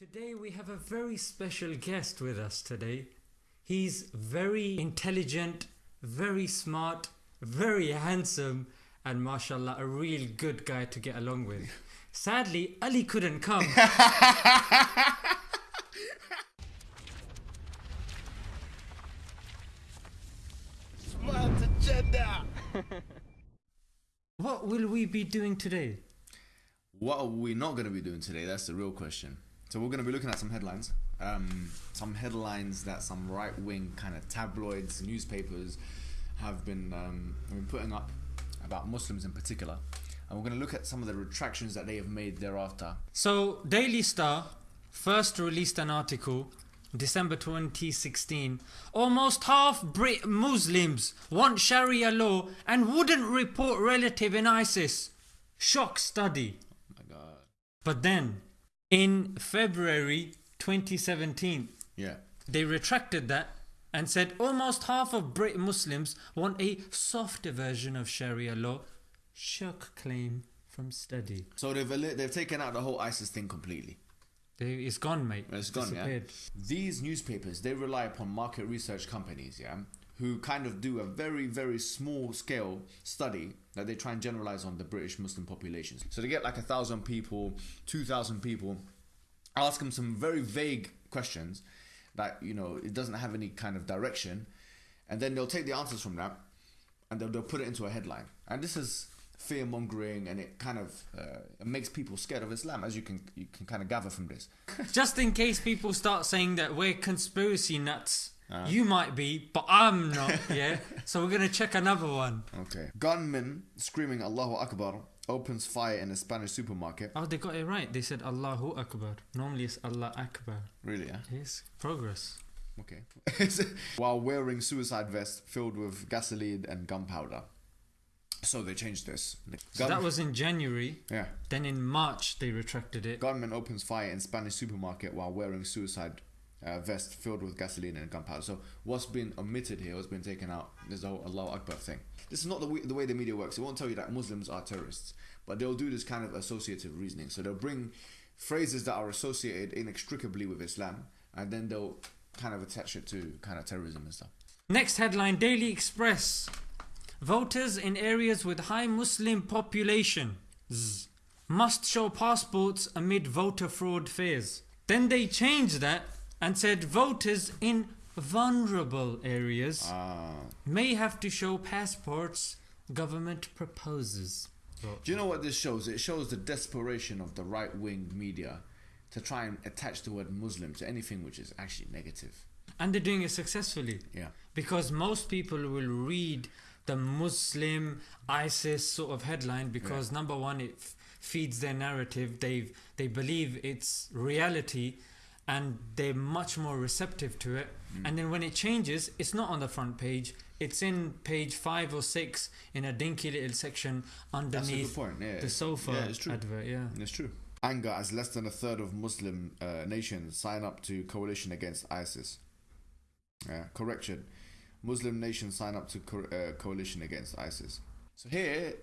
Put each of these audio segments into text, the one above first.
Today we have a very special guest with us today. He's very intelligent, very smart, very handsome, and mashallah, a real good guy to get along with. Sadly, Ali couldn't come. Smart agenda. what will we be doing today? What are we not going to be doing today? That's the real question. So we're going to be looking at some headlines. Um, some headlines that some right-wing kind of tabloids, newspapers have been um, have been putting up about Muslims in particular, and we're going to look at some of the retractions that they have made thereafter. So, Daily Star first released an article December 2016. Almost half Brit Muslims want Sharia law and wouldn't report relative in ISIS. Shock study. Oh my God. But then, in February 2017, Yeah. they retracted that and said almost half of Brit Muslims want a softer version of Sharia law. Shock claim from study. So they've they've taken out the whole ISIS thing completely. They, it's gone, mate. It's gone, yeah. These newspapers they rely upon market research companies, yeah, who kind of do a very very small scale study that they try and generalize on the British Muslim populations. So they get like a thousand people, two thousand people, ask them some very vague questions that you know it doesn't have any kind of direction, and then they'll take the answers from that, and they'll, they'll put it into a headline. And this is fear mongering, and it kind of uh, it makes people scared of Islam, as you can you can kind of gather from this. Just in case people start saying that we're conspiracy nuts, Uh. you might be, but I'm not, yeah? so we're gonna check another one. Okay. Gunman screaming Allahu Akbar opens fire in a Spanish supermarket. Oh, they got it right. They said Allahu Akbar. Normally it's Allah Akbar. Really, yeah? Yes, progress. Okay. While wearing suicide vest filled with gasoline and gunpowder. So they changed this. So that was in January. yeah. Then in March they retracted it. Gunman opens fire in Spanish supermarket while wearing suicide uh, vest filled with gasoline and gunpowder. So what's been omitted here, what's been taken out, is the whole Allahu Akbar thing. This is not the way, the way the media works. It won't tell you that Muslims are terrorists, but they'll do this kind of associative reasoning. So they'll bring phrases that are associated inextricably with Islam, and then they'll kind of attach it to kind of terrorism and stuff. Next headline Daily Express. Voters in areas with high Muslim population must show passports amid voter fraud fears. Then they change that and said voters in vulnerable areas Ah. may have to show passports government proposes. Do you know what this shows? It shows the desperation of the right wing media to try and attach the word Muslim to anything which is actually negative. And they're doing it successfully. Yeah. Because most people will read the Muslim ISIS sort of headline because number one, it f- feeds their narrative. They they believe it's reality, and they're much more receptive to it. And then when it changes, it's not on the front page. It's in page five or six in a dinky little section underneath. Yeah, the sofa yeah, it's true. advert. Yeah. It's true. Anger as less than a third of Muslim uh, nations sign up to coalition against ISIS. Yeah, correction. Muslim nations sign up to co- uh, coalition against ISIS. So here,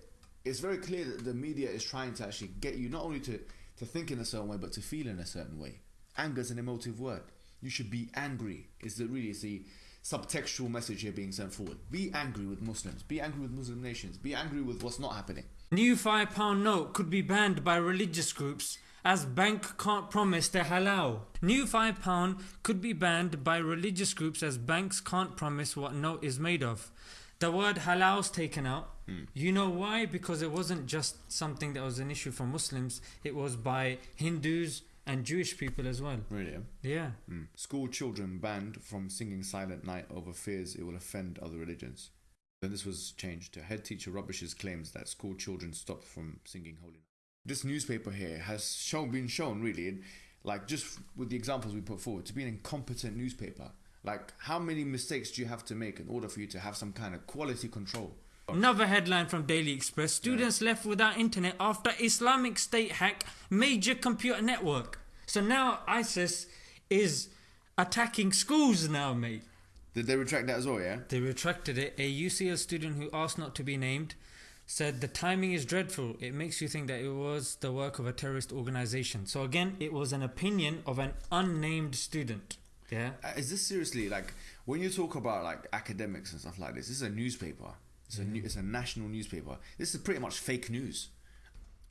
it's very clear that the media is trying to actually get you not only to, to think in a certain way, but to feel in a certain way. Anger is an emotive word. You should be angry. Is the really is the subtextual message here being sent forward? Be angry with Muslims. Be angry with Muslim nations. Be angry with what's not happening. New five pound note could be banned by religious groups as bank can't promise the halal. New five pound could be banned by religious groups as banks can't promise what note is made of. The word halal's taken out. Hmm. You know why? Because it wasn't just something that was an issue for Muslims, it was by Hindus and Jewish people as well. Really? yeah? Yeah. Mm. School children banned from singing Silent Night over fears it will offend other religions. Then this was changed to head teacher rubbishes claims that school children stopped from singing Holy Night. This newspaper here has shown, been shown really, in, like just with the examples we put forward, to be an incompetent newspaper. Like, how many mistakes do you have to make in order for you to have some kind of quality control? Another headline from Daily Express Students left without internet after Islamic State hack major computer network. So now ISIS is attacking schools now, mate. Did they retract that as well, yeah? They retracted it. A UCL student who asked not to be named said the timing is dreadful. It makes you think that it was the work of a terrorist organization. So again, it was an opinion of an unnamed student. Yeah. Uh, Is this seriously like when you talk about like academics and stuff like this? This is a newspaper. It's a new, it's a national newspaper. This is pretty much fake news.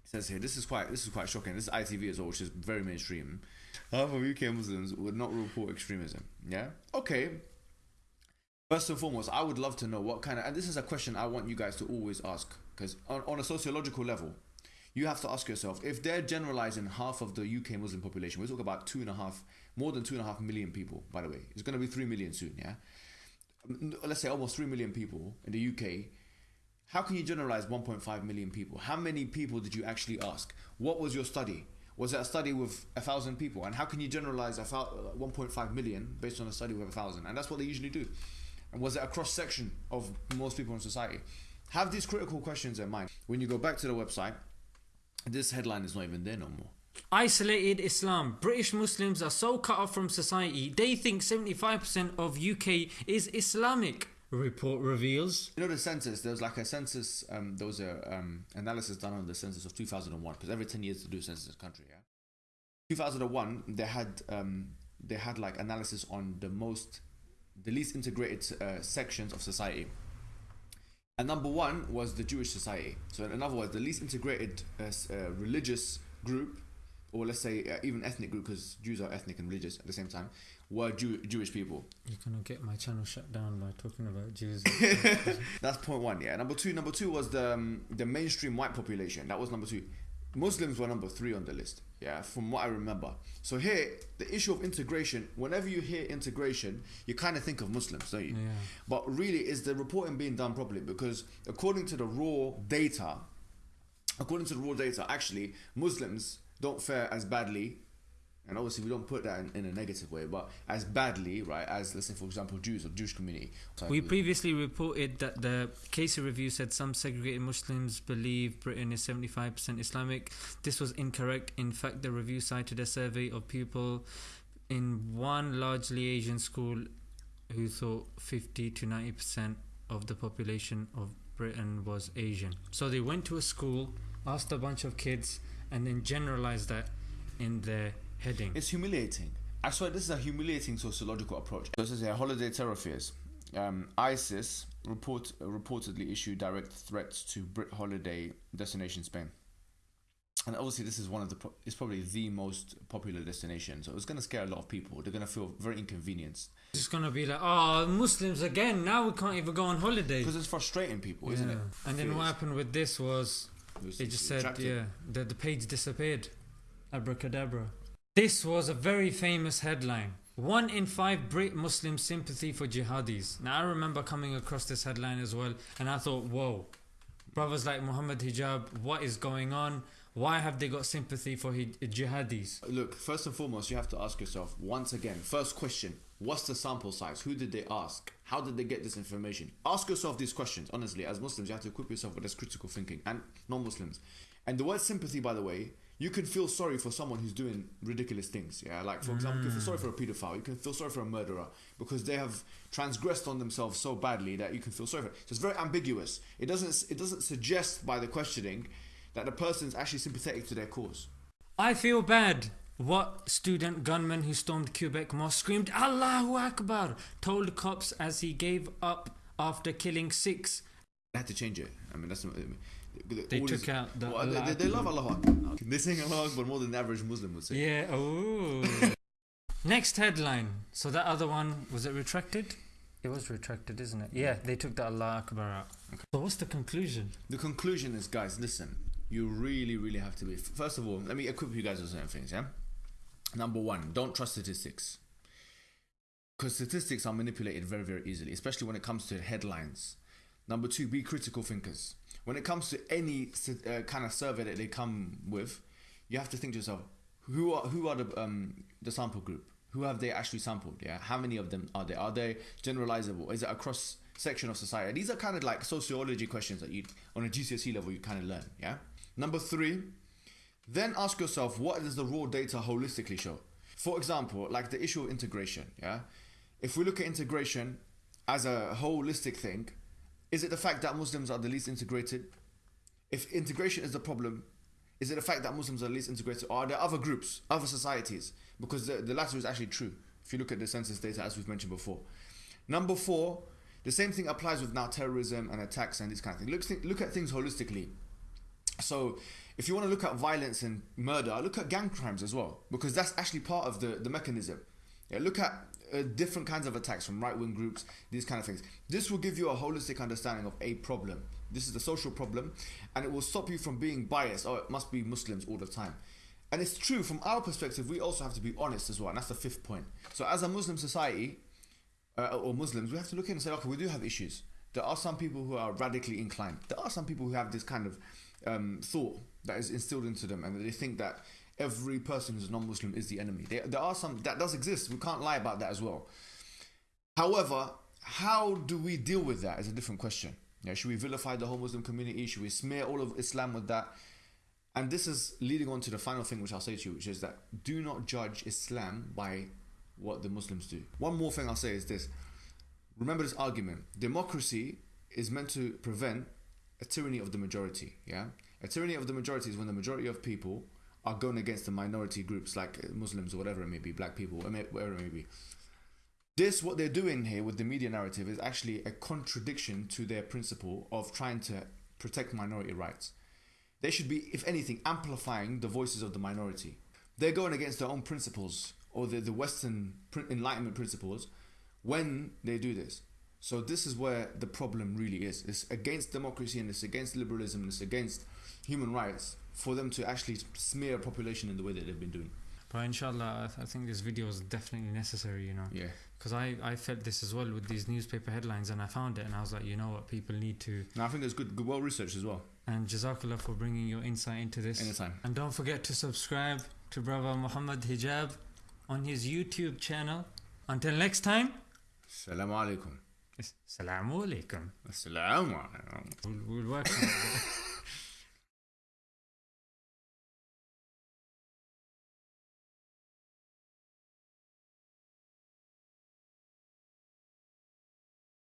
It says here. This is quite this is quite shocking. This is ITV as well, which is very mainstream. Half of UK Muslims would not report extremism. Yeah. Okay. First and foremost, I would love to know what kind of, and this is a question I want you guys to always ask, because on, on a sociological level, you have to ask yourself if they're generalizing half of the UK Muslim population. we talk about two and a half, more than two and a half million people. By the way, it's going to be three million soon. Yeah, let's say almost three million people in the UK. How can you generalize 1.5 million people? How many people did you actually ask? What was your study? Was it a study with a thousand people? And how can you generalize 1.5 million based on a study with a thousand? And that's what they usually do. And was it a cross section of most people in society? Have these critical questions in mind. When you go back to the website, this headline is not even there no more. Isolated Islam. British Muslims are so cut off from society, they think 75% of UK is Islamic. Report reveals. You know the census. There was like a census. Um, there was a um, analysis done on the census of 2001 because every 10 years to do a census in this country. Yeah. 2001, they had um, they had like analysis on the most, the least integrated uh, sections of society. And number one was the Jewish society. So in other words, the least integrated uh, uh, religious group, or let's say uh, even ethnic group, because Jews are ethnic and religious at the same time, were Jew- Jewish people. You're gonna get my channel shut down by talking about Jews. That's point one. Yeah. Number two. Number two was the um, the mainstream white population. That was number two. Muslims were number three on the list. Yeah, from what I remember. So here, the issue of integration. Whenever you hear integration, you kind of think of Muslims, don't you? Yeah. But really, is the reporting being done properly? Because according to the raw data, according to the raw data, actually Muslims don't fare as badly. And obviously, we don't put that in, in a negative way, but as badly, right, as let's say, for example, Jews or Jewish community. We previously reported that the Casey review said some segregated Muslims believe Britain is 75% Islamic. This was incorrect. In fact, the review cited a survey of people in one largely Asian school who thought 50 to 90% of the population of Britain was Asian. So they went to a school, asked a bunch of kids, and then generalize that in their heading. It's humiliating. I swear this is a humiliating sociological approach. This is a holiday terror fears. Um, ISIS report uh, reportedly issued direct threats to Brit holiday destination Spain. And obviously, this is one of the pro- it's probably the most popular destination. So it's going to scare a lot of people. They're going to feel very inconvenienced It's just gonna be like, oh, Muslims again. Now we can't even go on holiday. because it's frustrating people, isn't it? And then what happened with this was was- it just said, retracted. yeah, the, the page disappeared. Abracadabra. This was a very famous headline. One in five Brit Muslim sympathy for jihadis. Now I remember coming across this headline as well, and I thought, whoa, brothers like Muhammad Hijab, what is going on? Why have they got sympathy for jihadis? Look, first and foremost, you have to ask yourself once again. First question: What's the sample size? Who did they ask? How did they get this information? Ask yourself these questions. Honestly, as Muslims, you have to equip yourself with this critical thinking, and non-Muslims. And the word sympathy, by the way, you can feel sorry for someone who's doing ridiculous things. Yeah, like for example, you can feel sorry for a pedophile. You can feel sorry for a murderer because they have transgressed on themselves so badly that you can feel sorry for. It. So it's very ambiguous. It doesn't. It doesn't suggest by the questioning that the person's actually sympathetic to their cause. I feel bad. What student gunman who stormed Quebec Mosque screamed Allahu Akbar told cops as he gave up after killing six. They had to change it. I mean, that's not. They took this- out the Well, they, they, they love Allah Akbar. They sing Allah Akbar more than the average Muslim would say. Yeah, oh. Next headline. So that other one, was it retracted? It was retracted, isn't it? Yeah, they took the Allah Akbar out. So what's the conclusion? The conclusion is, guys, listen. You really, really have to be. First of all, let me equip you guys with certain things. Yeah. Number one, don't trust statistics. Because statistics are manipulated very, very easily, especially when it comes to headlines. Number two, be critical thinkers. When it comes to any uh, kind of survey that they come with, you have to think to yourself, who are who are the um, the sample group? Who have they actually sampled? Yeah, how many of them are there? Are they generalizable? Is it a cross section of society? These are kind of like sociology questions that you on a GCSE level you kind of learn. Yeah. Number three, then ask yourself what does the raw data holistically show? For example, like the issue of integration. Yeah, if we look at integration as a holistic thing, is it the fact that Muslims are the least integrated? If integration is the problem, is it the fact that Muslims are least integrated, or are there other groups, other societies? Because the, the latter is actually true. If you look at the census data, as we've mentioned before. Number four, the same thing applies with now terrorism and attacks and this kind of thing. Look, look at things holistically. So, if you want to look at violence and murder, look at gang crimes as well, because that's actually part of the, the mechanism. Yeah, look at uh, different kinds of attacks from right wing groups, these kind of things. This will give you a holistic understanding of a problem. This is a social problem, and it will stop you from being biased. Oh, it must be Muslims all the time. And it's true from our perspective, we also have to be honest as well, and that's the fifth point. So, as a Muslim society, uh, or Muslims, we have to look in and say, okay, we do have issues. There are some people who are radically inclined. There are some people who have this kind of um, thought that is instilled into them, and they think that every person who's non-Muslim is the enemy. There, there are some that does exist. We can't lie about that as well. However, how do we deal with that is a different question. Yeah, should we vilify the whole Muslim community? Should we smear all of Islam with that? And this is leading on to the final thing which I'll say to you, which is that do not judge Islam by what the Muslims do. One more thing I'll say is this. Remember this argument. Democracy is meant to prevent a tyranny of the majority, yeah? A tyranny of the majority is when the majority of people are going against the minority groups like uh, Muslims or whatever it may be, black people, whatever it may be. This, what they're doing here with the media narrative, is actually a contradiction to their principle of trying to protect minority rights. They should be, if anything, amplifying the voices of the minority. They're going against their own principles or the, the Western Enlightenment principles when they do this. So this is where the problem really is. It's against democracy and it's against liberalism and it's against human rights for them to actually smear a population in the way that they've been doing. But inshallah, I, th- I think this video is definitely necessary, you know. Yeah. Because I, I felt this as well with these newspaper headlines and I found it and I was like, you know what, people need to. No, I think it's good, good well researched as well. And Jazakallah for bringing your insight into this. Anytime. And don't forget to subscribe to Brother Muhammad Hijab on his YouTube channel. Until next time. Assalamu alaikum. Assalamu alaikum. Assalamu alaikum.